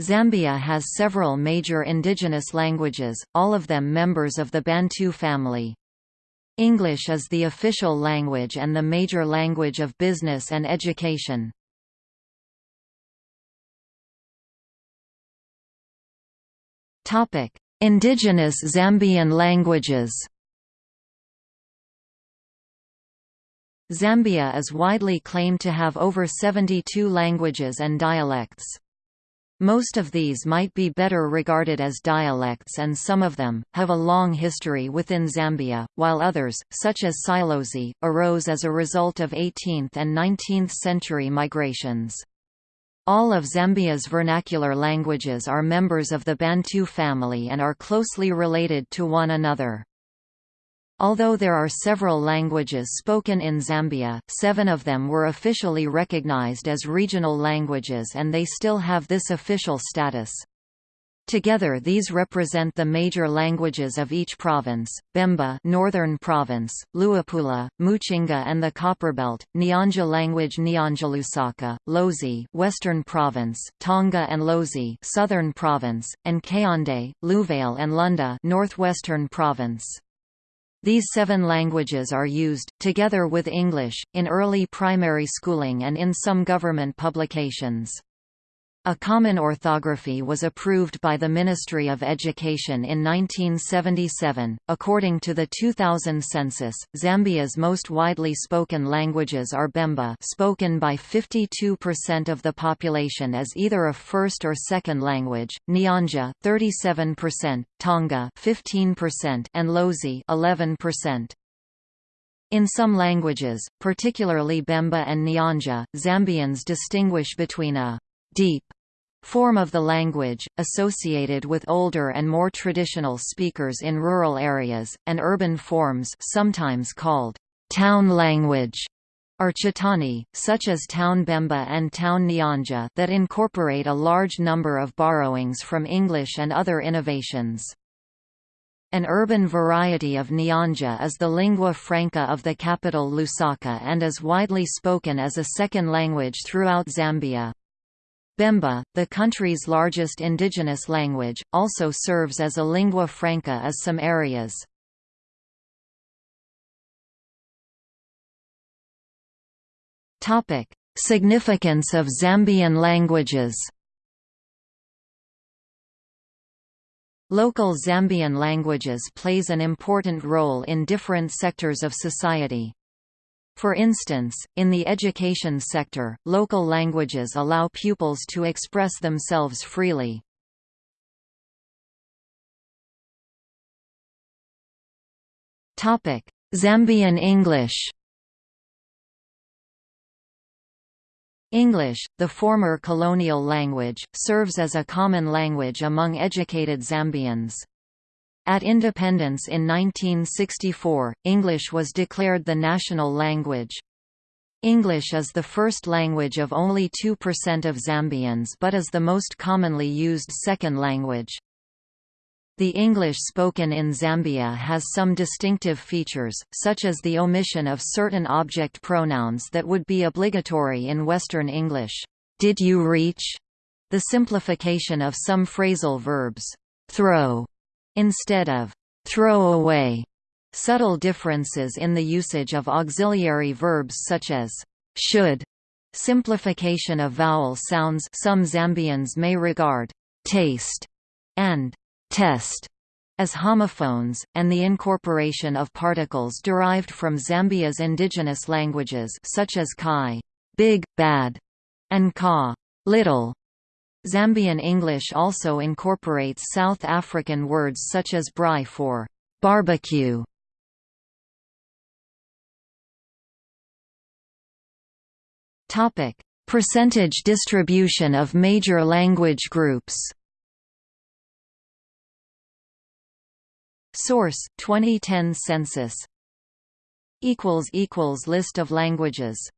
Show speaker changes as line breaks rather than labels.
Zambia has several major indigenous languages, all of them members of the Bantu family. English is the official language and the major language of business and education. Indigenous Zambian languages Zambia is widely claimed to have over 72 languages and dialects. Most of these might be better regarded as dialects and some of them, have a long history within Zambia, while others, such as Silozi, arose as a result of 18th and 19th century migrations. All of Zambia's vernacular languages are members of the Bantu family and are closely related to one another. Although there are several languages spoken in Zambia, seven of them were officially recognized as regional languages and they still have this official status. Together these represent the major languages of each province, Bemba Northern Province, Luapula, Muchinga and the Copperbelt, Nyanja language Nyanjalusaka, Lozi Western Province, Tonga and Lozi Southern Province, and Kaonde, Luvale and Lunda Northwestern Province. These seven languages are used, together with English, in early primary schooling and in some government publications. A common orthography was approved by the Ministry of Education in 1977. According to the 2000 census, Zambia's most widely spoken languages are Bemba, spoken by 52% of the population as either a first or second language, Nyanja 37%, Tonga 15%, and Lozi 11%. In some languages, particularly Bemba and Nyanja, Zambians distinguish between a deep form of the language, associated with older and more traditional speakers in rural areas, and urban forms sometimes called town language are Chitauni, such as Town Bemba and Town Nyanja that incorporate a large number of borrowings from English and other innovations. An urban variety of Nyanja is the lingua franca of the capital Lusaka and is widely spoken as a second language throughout Zambia. Bemba, the country's largest indigenous language, also serves as a lingua franca as some areas. Significance of Zambian languages Local Zambian languages plays an important role in different sectors of society. For instance, in the education sector, local languages allow pupils to express themselves freely. Zambian English English, the former colonial language, serves as a common language among educated Zambians. At independence in 1964, English was declared the national language. English is the first language of only 2% of Zambians but is the most commonly used second language. The English spoken in Zambia has some distinctive features, such as the omission of certain object pronouns that would be obligatory in Western English. Did you reach? The simplification of some phrasal verbs, throw instead of throw away. Subtle differences in the usage of auxiliary verbs such as should, simplification of vowel sounds some Zambians may regard taste and test as homophones, and the incorporation of particles derived from Zambia's indigenous languages such as kai big, bad, and ka little, Zambian English also incorporates South African words such as braai for barbecue. Topic: Percentage distribution of major language groups. Source: 2010 census. equals equals list of languages